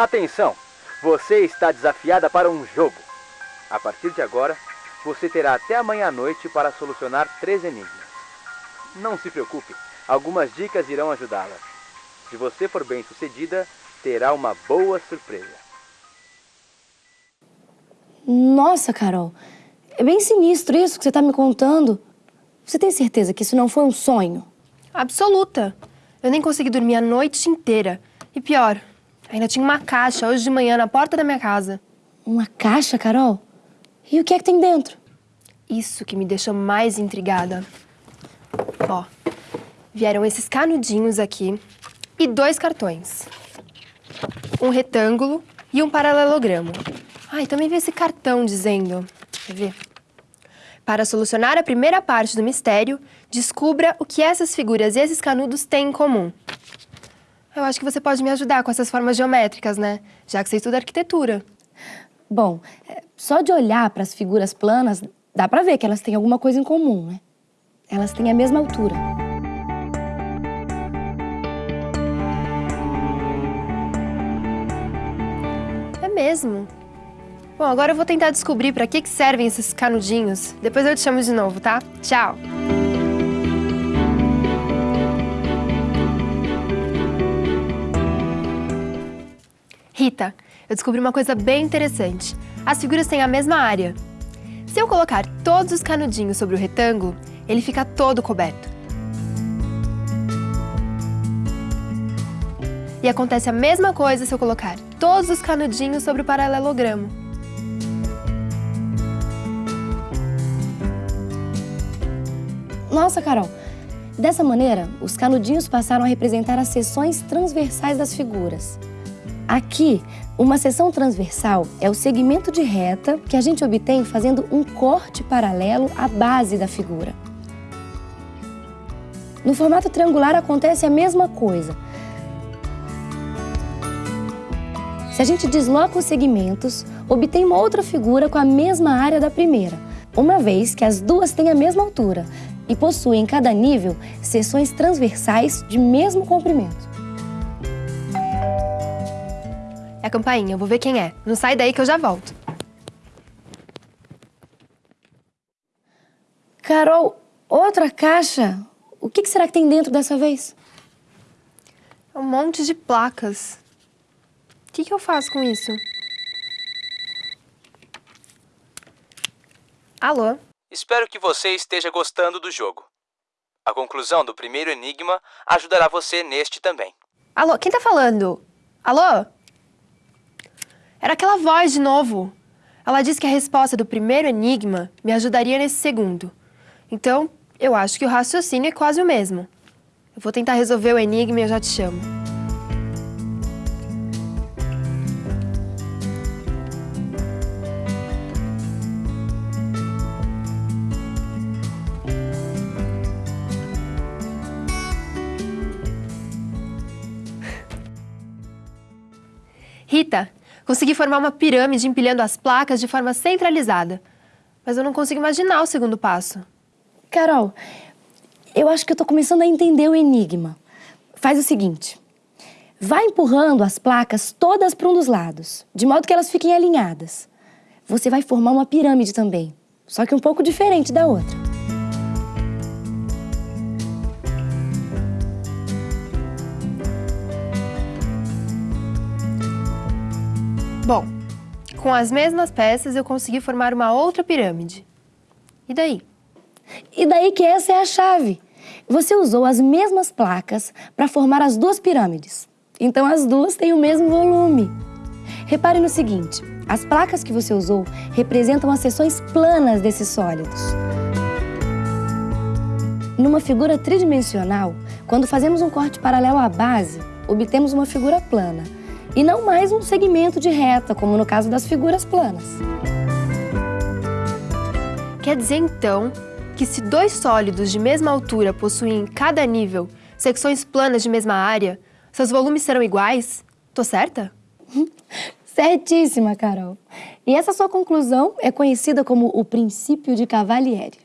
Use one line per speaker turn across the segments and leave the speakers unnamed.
Atenção! Você está desafiada para um jogo. A partir de agora, você terá até amanhã à noite para solucionar três enigmas. Não se preocupe, algumas dicas irão ajudá-la. Se você for bem sucedida, terá uma boa surpresa.
Nossa, Carol, é bem sinistro isso que você está me contando. Você tem certeza que isso não foi um sonho?
Absoluta. Eu nem consegui dormir a noite inteira. E pior, ainda tinha uma caixa hoje de manhã na porta da minha casa.
Uma caixa, Carol? E o que é que tem dentro?
Isso que me deixou mais intrigada. Ó, vieram esses canudinhos aqui e dois cartões. Um retângulo e um paralelogramo. E também veio esse cartão dizendo... Quer ver? Para solucionar a primeira parte do mistério, descubra o que essas figuras e esses canudos têm em comum. Eu acho que você pode me ajudar com essas formas geométricas, né? Já que você estuda arquitetura.
Bom, é, só de olhar para as figuras planas, dá para ver que elas têm alguma coisa em comum, né? Elas têm a mesma altura.
É mesmo? Bom, agora eu vou tentar descobrir para que, que servem esses canudinhos. Depois eu te chamo de novo, tá? Tchau! Rita, eu descobri uma coisa bem interessante. As figuras têm a mesma área. Se eu colocar todos os canudinhos sobre o retângulo, ele fica todo coberto. E acontece a mesma coisa se eu colocar todos os canudinhos sobre o paralelogramo.
Nossa, Carol, dessa maneira, os canudinhos passaram a representar as seções transversais das figuras. Aqui, uma seção transversal é o segmento de reta que a gente obtém fazendo um corte paralelo à base da figura. No formato triangular acontece a mesma coisa. Se a gente desloca os segmentos, obtém uma outra figura com a mesma área da primeira, uma vez que as duas têm a mesma altura e possuem em cada nível seções transversais de mesmo comprimento.
É a campainha, eu vou ver quem é. Não sai daí que eu já volto.
Carol, outra caixa? O que será que tem dentro dessa vez?
Um monte de placas. O que, que eu faço com isso? Alô?
Espero que você esteja gostando do jogo. A conclusão do primeiro enigma ajudará você neste também.
Alô, quem tá falando? Alô? Era aquela voz de novo. Ela disse que a resposta do primeiro enigma me ajudaria nesse segundo. Então, eu acho que o raciocínio é quase o mesmo. Eu vou tentar resolver o enigma e eu já te chamo. Rita, Consegui formar uma pirâmide empilhando as placas de forma centralizada. Mas eu não consigo imaginar o segundo passo.
Carol, eu acho que eu tô começando a entender o enigma. Faz o seguinte, vai empurrando as placas todas para um dos lados, de modo que elas fiquem alinhadas. Você vai formar uma pirâmide também, só que um pouco diferente da outra.
Bom, com as mesmas peças eu consegui formar uma outra pirâmide. E daí?
E daí que essa é a chave. Você usou as mesmas placas para formar as duas pirâmides. Então as duas têm o mesmo volume. Repare no seguinte, as placas que você usou representam as seções planas desses sólidos. Numa figura tridimensional, quando fazemos um corte paralelo à base, obtemos uma figura plana e não mais um segmento de reta, como no caso das figuras planas.
Quer dizer, então, que se dois sólidos de mesma altura possuem em cada nível secções planas de mesma área, seus volumes serão iguais? Tô certa?
Certíssima, Carol. E essa sua conclusão é conhecida como o princípio de Cavalieri.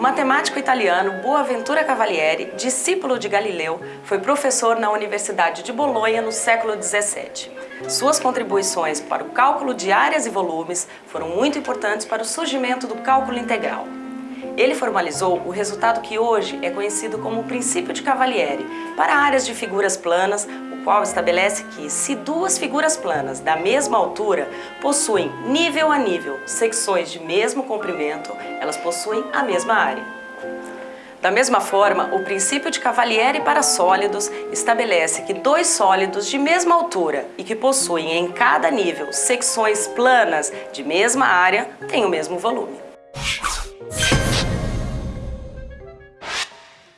Matemático italiano Boaventura Cavalieri, discípulo de Galileu, foi professor na Universidade de Bolonha no século XVII. Suas contribuições para o cálculo de áreas e volumes foram muito importantes para o surgimento do cálculo integral. Ele formalizou o resultado que hoje é conhecido como o princípio de Cavalieri para áreas de figuras planas, qual estabelece que, se duas figuras planas da mesma altura possuem nível a nível secções de mesmo comprimento, elas possuem a mesma área. Da mesma forma, o princípio de Cavalieri para sólidos estabelece que dois sólidos de mesma altura e que possuem em cada nível secções planas de mesma área têm o mesmo volume.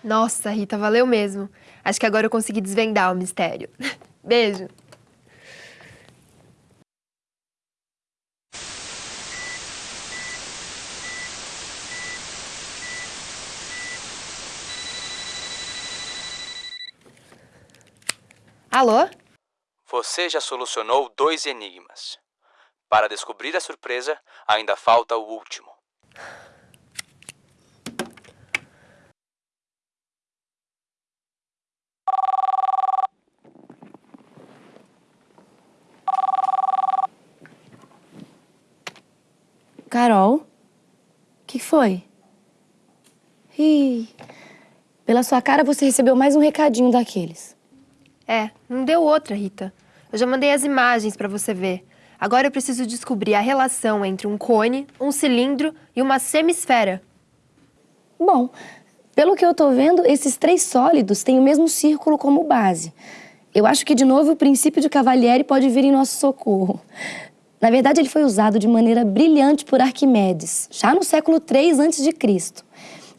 Nossa, Rita, valeu mesmo. Acho que agora eu consegui desvendar o mistério. Beijo! Alô?
Você já solucionou dois enigmas. Para descobrir a surpresa, ainda falta o último.
Carol? O que foi? Ih, pela sua cara você recebeu mais um recadinho daqueles.
É, não deu outra, Rita. Eu já mandei as imagens para você ver. Agora eu preciso descobrir a relação entre um cone, um cilindro e uma semisfera.
Bom, pelo que eu tô vendo, esses três sólidos têm o mesmo círculo como base. Eu acho que, de novo, o princípio de Cavalieri pode vir em nosso socorro. Na verdade, ele foi usado de maneira brilhante por Arquimedes, já no século III a.C.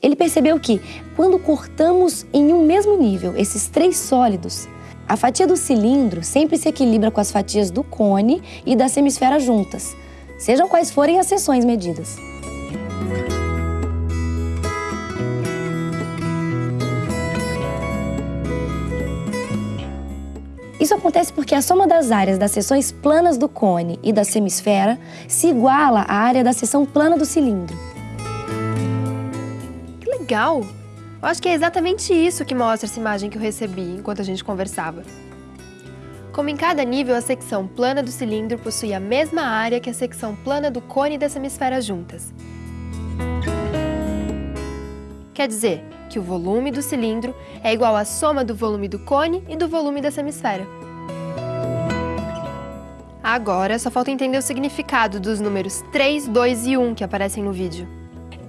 Ele percebeu que, quando cortamos em um mesmo nível esses três sólidos, a fatia do cilindro sempre se equilibra com as fatias do cone e da semisfera juntas, sejam quais forem as seções medidas. Isso acontece porque a soma das áreas das seções planas do cone e da semisfera se iguala à área da seção plana do cilindro.
Que legal! Eu acho que é exatamente isso que mostra essa imagem que eu recebi enquanto a gente conversava. Como em cada nível a secção plana do cilindro possui a mesma área que a secção plana do cone e da semisfera juntas. Quer dizer que o volume do cilindro é igual à soma do volume do cone e do volume da semisfera. Agora, só falta entender o significado dos números 3, 2 e 1 que aparecem no vídeo.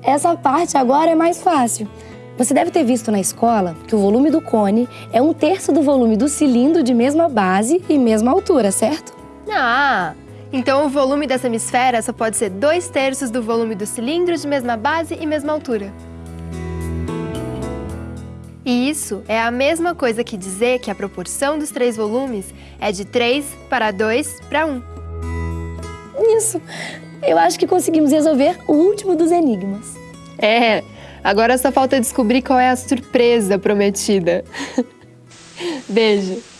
Essa parte agora é mais fácil. Você deve ter visto na escola que o volume do cone é um terço do volume do cilindro de mesma base e mesma altura, certo?
Ah, então o volume dessa hemisfera só pode ser dois terços do volume do cilindro de mesma base e mesma altura. E isso é a mesma coisa que dizer que a proporção dos três volumes é de 3 para 2 para 1.
Isso! Eu acho que conseguimos resolver o último dos enigmas.
É, agora só falta descobrir qual é a surpresa prometida. Beijo!